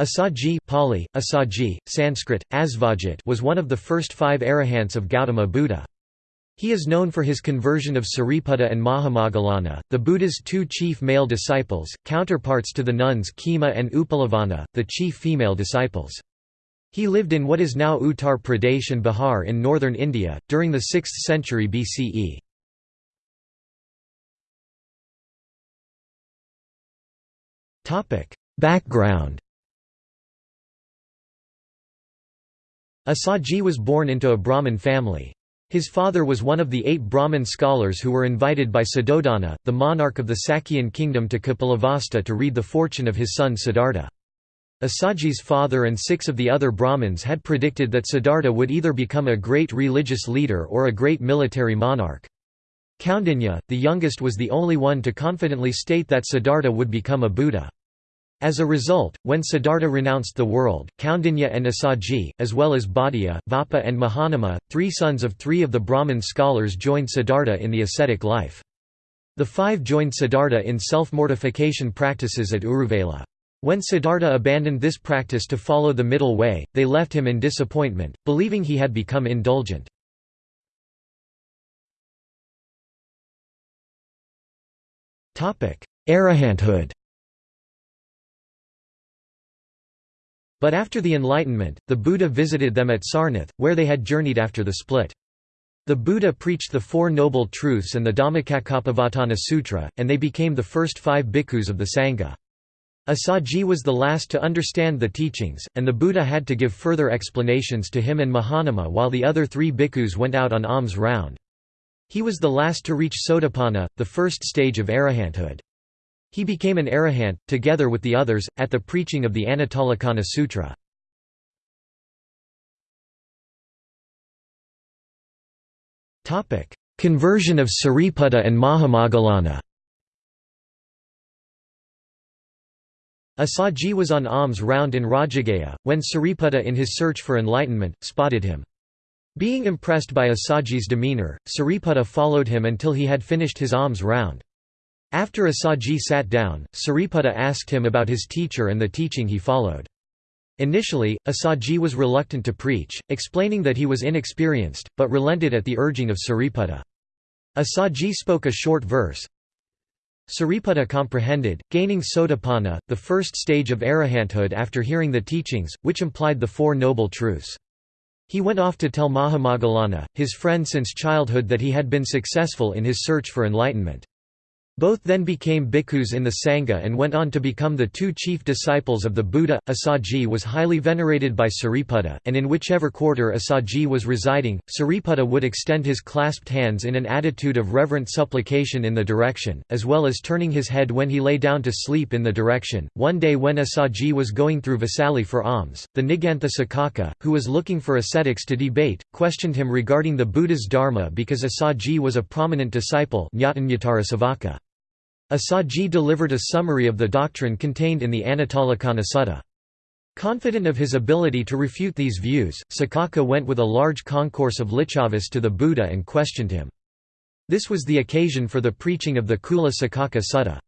Assaji Pali, Assaji, Sanskrit, Asvajit was one of the first five arahants of Gautama Buddha. He is known for his conversion of Sariputta and Mahamoggallana, the Buddha's two chief male disciples, counterparts to the nuns Khema and Upalavana, the chief female disciples. He lived in what is now Uttar Pradesh and Bihar in northern India, during the 6th century BCE. Background Assaji was born into a Brahmin family. His father was one of the eight Brahmin scholars who were invited by Suddhodana, the monarch of the Sakyan kingdom to Kapilavastu to read the fortune of his son Siddhartha. Asaji's father and six of the other Brahmins had predicted that Siddhartha would either become a great religious leader or a great military monarch. Kaundinya, the youngest was the only one to confidently state that Siddhartha would become a Buddha. As a result, when Siddhartha renounced the world, Kaundinya and Assaji, as well as Bhaddiya, Vappa and Mahanama, three sons of three of the Brahmin scholars joined Siddhartha in the ascetic life. The five joined Siddhartha in self-mortification practices at Uruvela. When Siddhartha abandoned this practice to follow the middle way, they left him in disappointment, believing he had become indulgent. Arahanthood But after the Enlightenment, the Buddha visited them at Sarnath, where they had journeyed after the split. The Buddha preached the Four Noble Truths and the Dhammacakkappavattana Sutra, and they became the first five bhikkhus of the Sangha. Asaji was the last to understand the teachings, and the Buddha had to give further explanations to him and Mahanama while the other three bhikkhus went out on alms round. He was the last to reach Sotapanna, the first stage of arahanthood. He became an arahant, together with the others, at the preaching of the Anattalakkhana Sutra. Conversion of Sariputta and Mahamoggallana Asaji was on alms round in Rajagaha, when Sariputta in his search for enlightenment, spotted him. Being impressed by Asaji's demeanour, Sariputta followed him until he had finished his alms round. After Asaji sat down, Sariputta asked him about his teacher and the teaching he followed. Initially, Asaji was reluctant to preach, explaining that he was inexperienced, but relented at the urging of Sariputta. Asaji spoke a short verse. Sariputta comprehended, gaining sotapanna, the first stage of arahanthood after hearing the teachings, which implied the Four Noble Truths. He went off to tell Mahamoggallana, his friend since childhood that he had been successful in his search for enlightenment. Both then became bhikkhus in the Sangha and went on to become the two chief disciples of the Buddha. Asaji was highly venerated by Sariputta, and in whichever quarter Asaji was residing, Sariputta would extend his clasped hands in an attitude of reverent supplication in the direction, as well as turning his head when he lay down to sleep in the direction. One day when Asaji was going through Vaisali for alms, the Nigantha Sakaka, who was looking for ascetics to debate, questioned him regarding the Buddha's dharma because Asaji was a prominent disciple Assaji delivered a summary of the doctrine contained in the Anattalakkhana Sutta. Confident of his ability to refute these views, Sakaka went with a large concourse of Licchavis to the Buddha and questioned him. This was the occasion for the preaching of the Kula Sakaka Sutta.